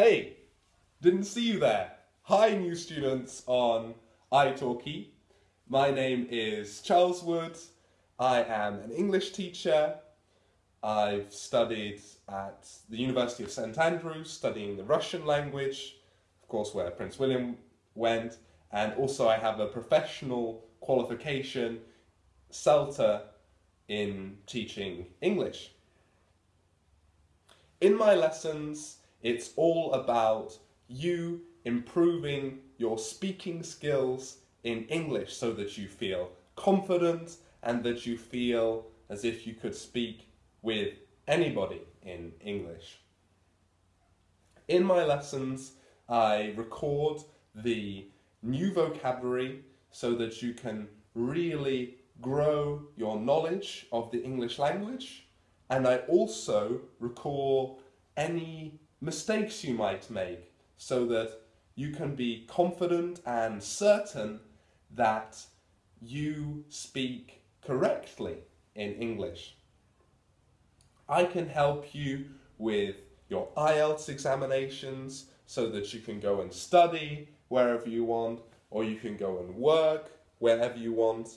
Hey, didn't see you there. Hi, new students on italki. My name is Charles Wood. I am an English teacher. I've studied at the University of St Andrews, studying the Russian language, of course where Prince William went, and also I have a professional qualification, CELTA, in teaching English. In my lessons, it's all about you improving your speaking skills in English so that you feel confident and that you feel as if you could speak with anybody in English. In my lessons, I record the new vocabulary so that you can really grow your knowledge of the English language and I also recall any mistakes you might make so that you can be confident and certain that you speak correctly in English. I can help you with your IELTS examinations so that you can go and study wherever you want or you can go and work wherever you want.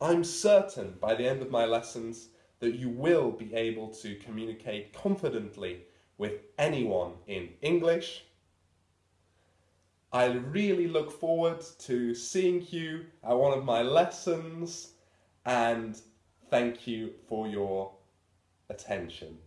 I'm certain by the end of my lessons that you will be able to communicate confidently with anyone in English. I really look forward to seeing you at one of my lessons and thank you for your attention.